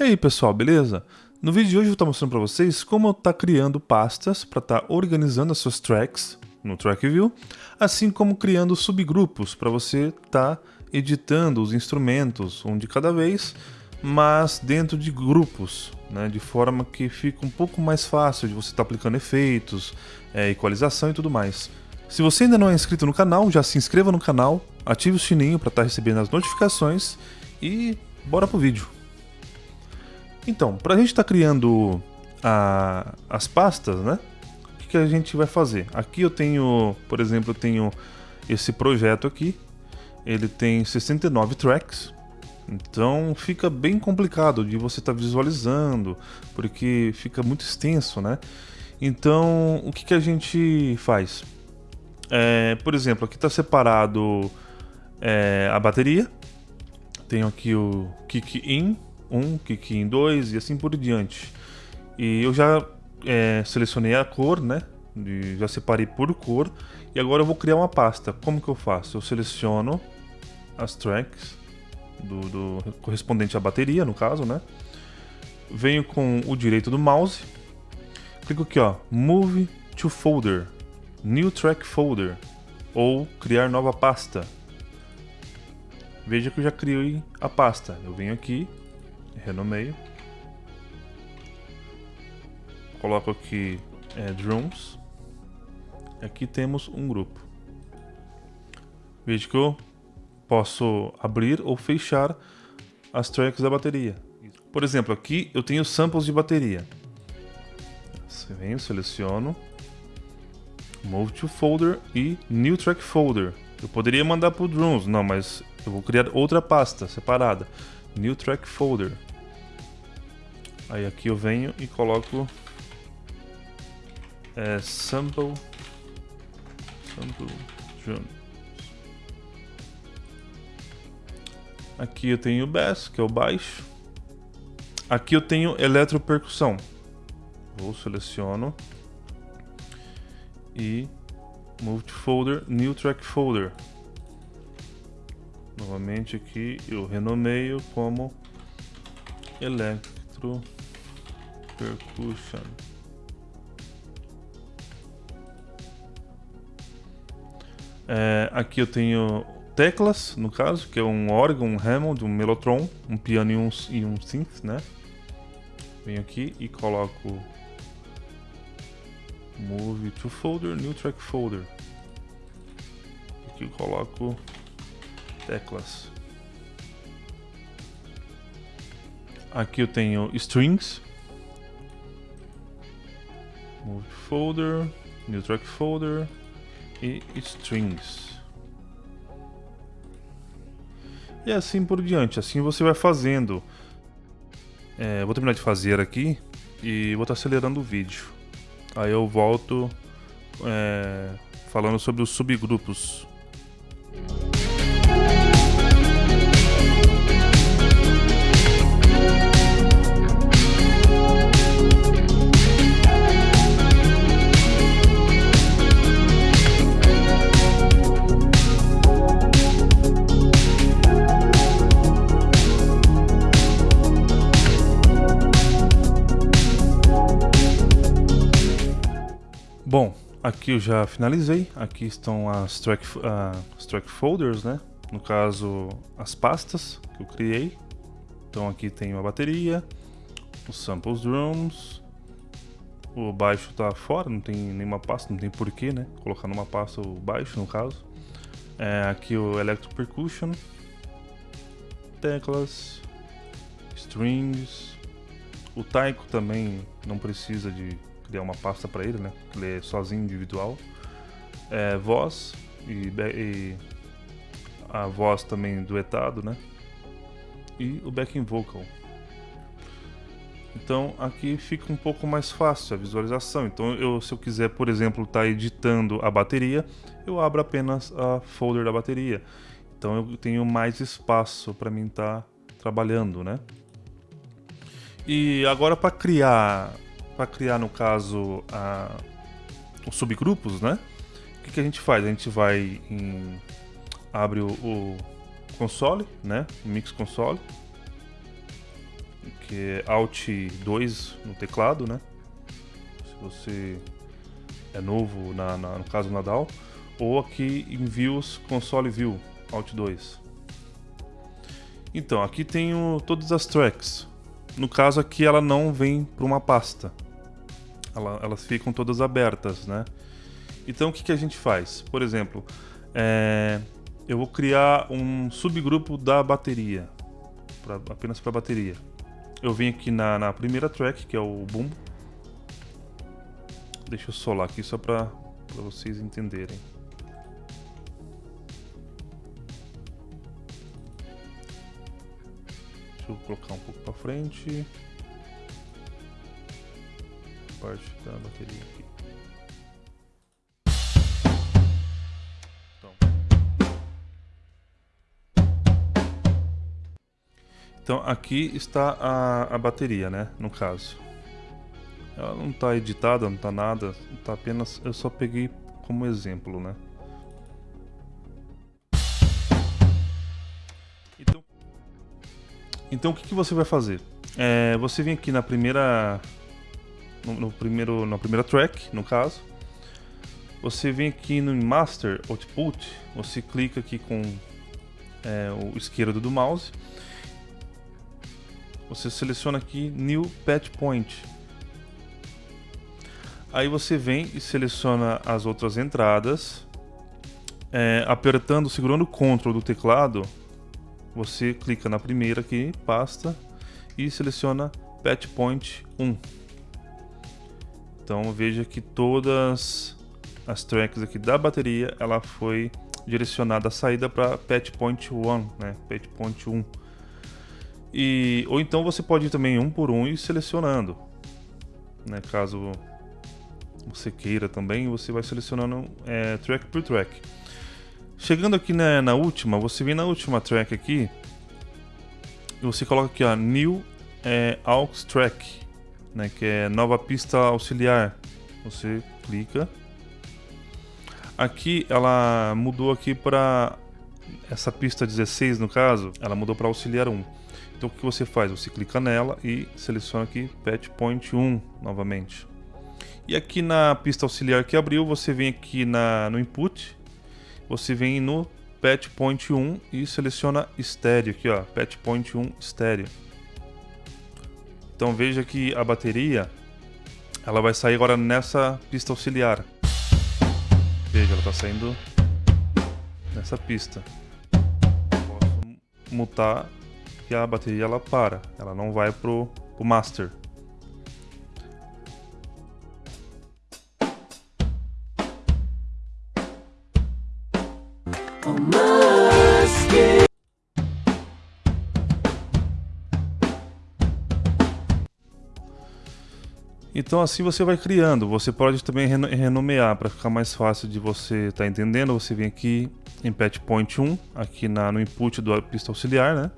E aí pessoal, beleza? No vídeo de hoje eu vou estar mostrando para vocês como estar criando pastas para estar organizando as suas tracks no Track View, assim como criando subgrupos para você estar editando os instrumentos um de cada vez, mas dentro de grupos, né, de forma que fica um pouco mais fácil de você estar aplicando efeitos, é, equalização e tudo mais. Se você ainda não é inscrito no canal, já se inscreva no canal, ative o sininho para estar recebendo as notificações e bora pro vídeo. Então, para a gente estar tá criando a, as pastas, né? O que, que, a gente vai fazer? Aqui eu tenho, por exemplo, eu tenho esse projeto aqui. Ele tem 69 tracks. Então fica bem complicado de você estar tá visualizando, porque fica muito extenso, né? Então, o que, que a gente faz? É, por exemplo, aqui está separado é, a bateria. Tenho aqui o kick in, 1, kick em 2 e assim por diante. E eu já é, selecionei a cor, né? De, já separei por cor. E agora eu vou criar uma pasta. Como que eu faço? Eu seleciono as tracks do, do correspondente à bateria, no caso, né? Venho com o direito do mouse. Clico aqui, ó. Move to folder. New track folder. Ou criar nova pasta. Veja que eu já criei a pasta. Eu venho aqui, renomeio. Coloco aqui é, drums. Aqui temos um grupo. Veja que eu posso abrir ou fechar as tracks da bateria. Por exemplo, aqui eu tenho samples de bateria. Venho, seleciono, Move to Folder e New Track Folder. Eu poderia mandar para o Drums, não, mas eu vou criar outra pasta separada. New Track Folder. Aí aqui eu venho e coloco é, sample sample drums. Aqui eu tenho o bass, que é o baixo. Aqui eu tenho eletropercussão. Vou seleciono e move to folder, new track folder. Novamente aqui eu renomeio como Electro Percussion. É, aqui eu tenho teclas, no caso, que é um órgão, um Hammond, um Mellotron, um piano e um, e um synth, né? Venho aqui e coloco Move to folder, new track folder. Aqui eu coloco teclas. Aqui eu tenho strings. Move folder, new track folder e strings. E assim por diante, assim você vai fazendo. É, vou terminar de fazer aqui e vou estar acelerando o vídeo. Aí eu volto é, falando sobre os subgrupos aqui eu já finalizei. Aqui estão as track, uh, track folders, né? No caso, as pastas que eu criei. Então aqui tem a bateria, os samples drums, o baixo tá fora, não tem nenhuma pasta, não tem porquê, né? Colocar numa pasta o baixo, no caso. É, aqui o electro percussion, teclas, strings, o taiko também não precisa de criar uma pasta para ele, né? Ele é sozinho, individual. É, voz e, e, a voz também duetado, né? E o backing vocal. Então aqui fica um pouco mais fácil a visualização. Então eu, se eu quiser, por exemplo, estar tá editando a bateria, eu abro apenas a folder da bateria. Então eu tenho mais espaço para mim estar tá trabalhando, né? E agora para criar para criar, no caso, a, os subgrupos, né? O que, que, a gente faz? A gente vai em... abre o, o console, né? O Mix Console. que é Alt 2 no teclado, né? Se você é novo, na, na, no caso Nadal, ou aqui em Views, Console View, Alt 2. Então, aqui tenho todas as tracks. No caso aqui ela não vem para uma pasta. Ela, elas ficam todas abertas, né? Então o que, que a gente faz? Por exemplo, é, eu vou criar um subgrupo da bateria, pra, apenas para bateria. Eu venho aqui na, na, primeira track, que é o boom. Deixa eu solar aqui só para vocês entenderem. Deixa eu colocar um pouco para frente. Parte da bateria aqui. Então aqui está a, a bateria, né? No caso. Ela não está editada, não está nada. Tá apenas. Eu só peguei como exemplo, né? Então, então o que, que você vai fazer? É, você vem aqui na primeira. No, no, primeiro, na primeira track, no caso. Você vem aqui no Master Output. Você clica aqui com é, o esquerdo do mouse você seleciona aqui New Patch Point. Aí você vem e seleciona as outras entradas. É, apertando, segurando o Ctrl do teclado, você clica na primeira aqui, pasta, e seleciona Patch Point 1. Então veja que todas as tracks aqui da bateria, ela foi direcionada a saída para Patch Point 1, né? Patch Point 1. E, ou então você pode ir também um por um e selecionando. Né? Caso você queira também, você vai selecionando é, track por track. Chegando aqui na, na, última, você vem na última track aqui e você coloca aqui ó, New é, Aux Track, né, que é nova pista auxiliar. Você clica. Aqui ela mudou aqui para essa pista 16 no caso, ela mudou para auxiliar 1. Então o que você faz? Você clica nela e seleciona aqui Patch Point 1 novamente. E aqui na pista auxiliar que abriu, você vem aqui na, no input, você vem no Patch Point 1 e seleciona estéreo aqui, ó, Patch Point 1 estéreo. Então veja que a bateria ela vai sair agora nessa pista auxiliar. Veja, ela está saindo nessa pista. Posso mutar que a bateria ela para, ela não vai pro, pro master. Então assim você vai criando. Você pode também renomear para ficar mais fácil de você estar tá entendendo. Você vem aqui em Patch Point 1, aqui na, no input do pista auxiliar, né?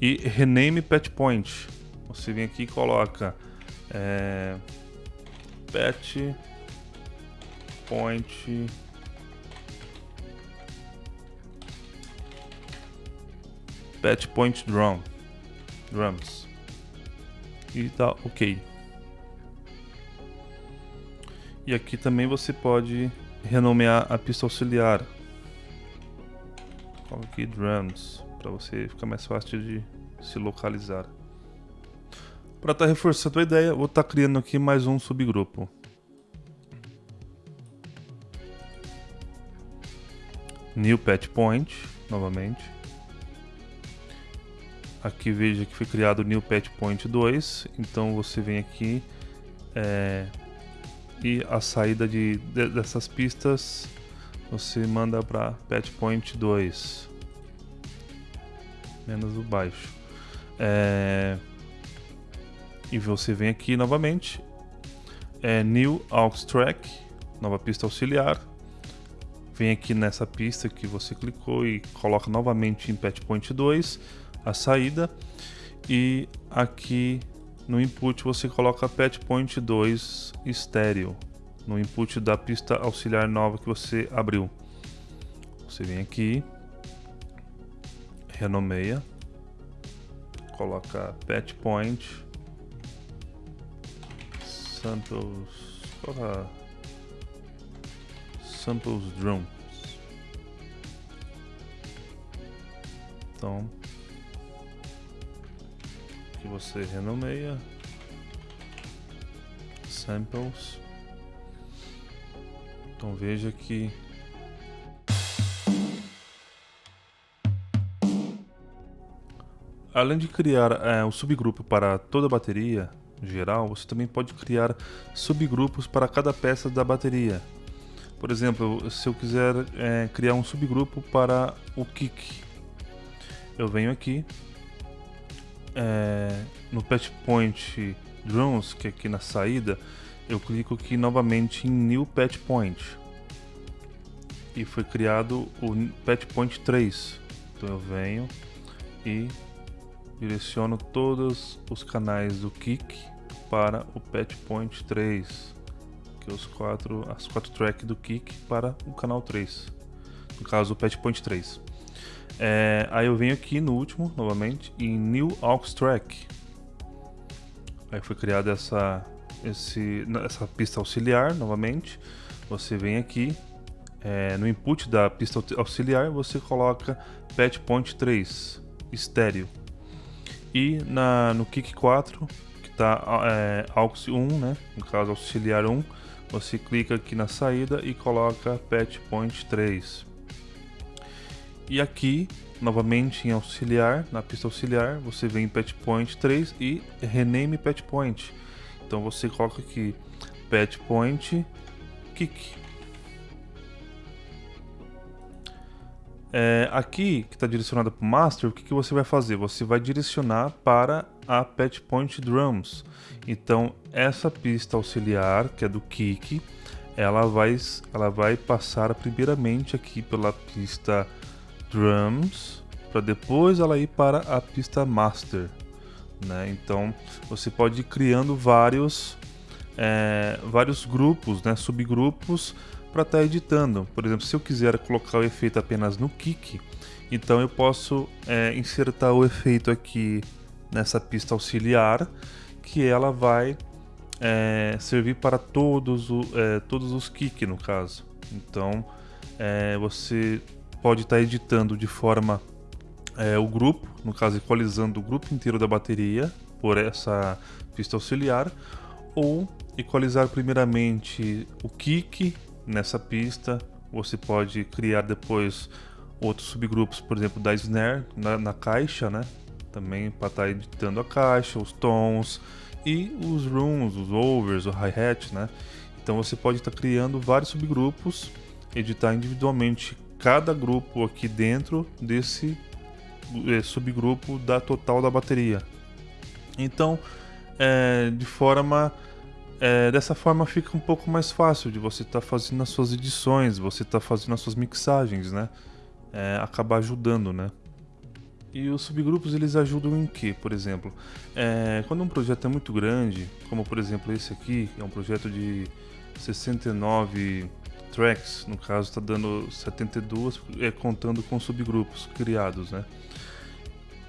E rename patch point. Você vem aqui e coloca é, patch point patch point drum drums e tá ok. E aqui também você pode renomear a pista auxiliar. Coloque aqui drums para você ficar mais fácil de se localizar. Para estar tá reforçando a ideia, vou estar tá criando aqui mais um subgrupo. New Patch Point, novamente. Aqui veja que foi criado New Patch Point 2, então você vem aqui é, e a saída de, de, dessas pistas você manda para Patch Point 2 menos o baixo. É... E você vem aqui novamente, é New Aux Track, nova pista auxiliar. Vem aqui nessa pista que você clicou e coloca novamente em Patch Point 2 a saída. E aqui no input você coloca Patch Point 2 estéreo, no input da pista auxiliar nova que você abriu. Você vem aqui, renomeia coloca patch point, samples, coloca samples drums. Então, que você renomeia samples. Então veja que além de criar é, um subgrupo para toda a bateria geral, você também pode criar subgrupos para cada peça da bateria. Por exemplo, se eu quiser é, criar um subgrupo para o kick, eu venho aqui é, no patch point drums, que é aqui na saída, eu clico aqui novamente em New Patch Point e foi criado o Patch Point 3. Então eu venho e direciono todos os canais do Kick para o Patch Point 3, que é os quatro, as quatro tracks do Kick para o canal 3, no caso o Patch Point 3. É, aí eu venho aqui no último, novamente, em New Aux Track. Aí foi criada essa, esse, essa pista auxiliar, novamente. Você vem aqui, é, no input da pista auxiliar, você coloca Patch Point 3, estéreo. E na, no Kick 4, que está é, AUX 1, né, no caso auxiliar 1, você clica aqui na saída e coloca Patch Point 3. E aqui, novamente em auxiliar, na pista auxiliar, você vem em Patch Point 3 e rename Patch Point. Então você coloca aqui Patch Point Kick. É, aqui, que está direcionado para o Master, o que, que você vai fazer? Você vai direcionar para a Patch Point Drums. Então, essa pista auxiliar, que é do Kick, ela vai, ela vai passar primeiramente aqui pela pista drums para depois ela ir para a pista master, né? Então você pode ir criando vários é, vários grupos, né? Subgrupos para estar tá editando. Por exemplo, se eu quiser colocar o efeito apenas no kick, então eu posso é, insertar o efeito aqui nessa pista auxiliar, que ela vai é, servir para todos, o, é, todos os kick no caso. Então é, você pode estar tá editando de forma é, o grupo, no caso equalizando o grupo inteiro da bateria por essa pista auxiliar, ou equalizar primeiramente o kick nessa pista. Você pode criar depois outros subgrupos, por exemplo, da snare na, na caixa, né? Também para estar tá editando a caixa, os tons e os rooms, os overs, o hi-hat, né? Então você pode estar tá criando vários subgrupos, editar individualmente cada grupo aqui dentro desse é, subgrupo da total da bateria. Então, é, de forma é, dessa forma fica um pouco mais fácil de você estar tá fazendo as suas edições, você estar tá fazendo as suas mixagens, né? É, acabar ajudando, né? E os subgrupos eles ajudam em que, por exemplo, é, quando um projeto é muito grande, como por exemplo esse aqui, é um projeto de 69 tracks, no caso está dando 72, é, contando com subgrupos criados, né?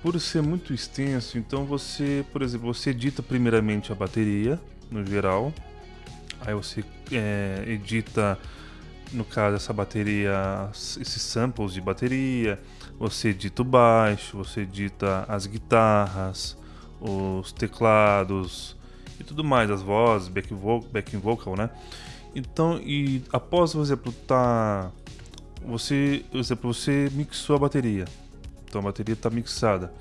Por ser muito extenso, então você, por exemplo, você edita primeiramente a bateria, no geral, aí você é, edita, no caso, essa bateria, esses samples de bateria, você edita o baixo, você edita as guitarras, os teclados e tudo mais, as vozes, back vocal, back vocal né? Então, e após, por exemplo, tá você, por exemplo, você mixou a bateria. Então a bateria está mixada.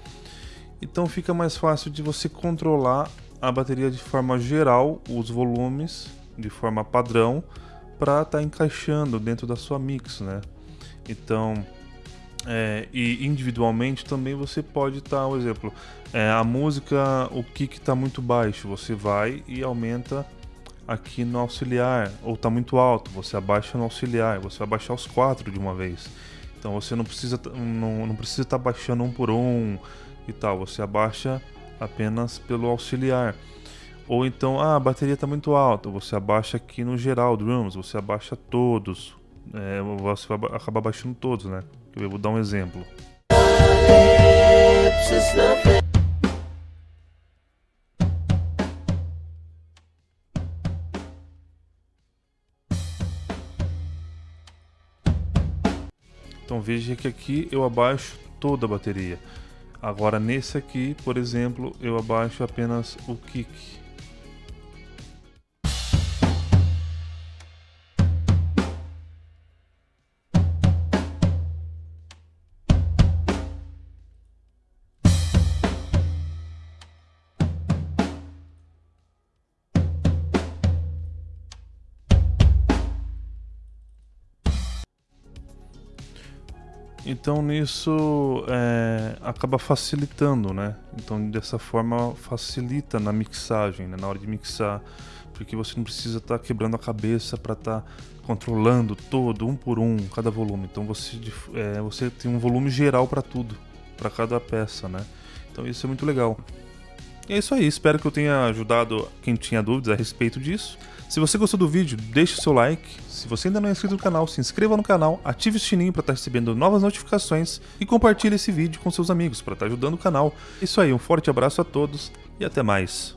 Então fica mais fácil de você controlar a bateria de forma geral, os volumes de forma padrão para estar tá encaixando dentro da sua mix, né? Então, é, e individualmente também você pode estar, tá, por exemplo, é, a música, o kick está muito baixo, você vai e aumenta aqui no auxiliar, ou está muito alto, você abaixa no auxiliar, você vai baixar os quatro de uma vez. Então você não precisa não, não precisa estar tá baixando um por um e tal, você abaixa apenas pelo auxiliar. Ou então, ah, a bateria está muito alta, você abaixa aqui no geral drums, você abaixa todos, é, você vai acabar baixando todos, né? Eu vou dar um exemplo. Veja que aqui eu abaixo toda a bateria. Agora nesse aqui, por exemplo, eu abaixo apenas o kick. Então nisso é, acaba facilitando, né? Então dessa forma facilita na mixagem, né? na hora de mixar, porque você não precisa estar tá quebrando a cabeça para estar tá controlando todo, um por um, cada volume. Então você, é, você tem um volume geral para tudo, para cada peça, né? Então isso é muito legal. E é isso aí, espero que eu tenha ajudado quem tinha dúvidas a respeito disso. Se você gostou do vídeo, deixe o seu like. Se você ainda não é inscrito no canal, se inscreva no canal, ative o sininho para estar tá recebendo novas notificações e compartilhe esse vídeo com seus amigos para estar tá ajudando o canal. É isso aí, um forte abraço a todos e até mais.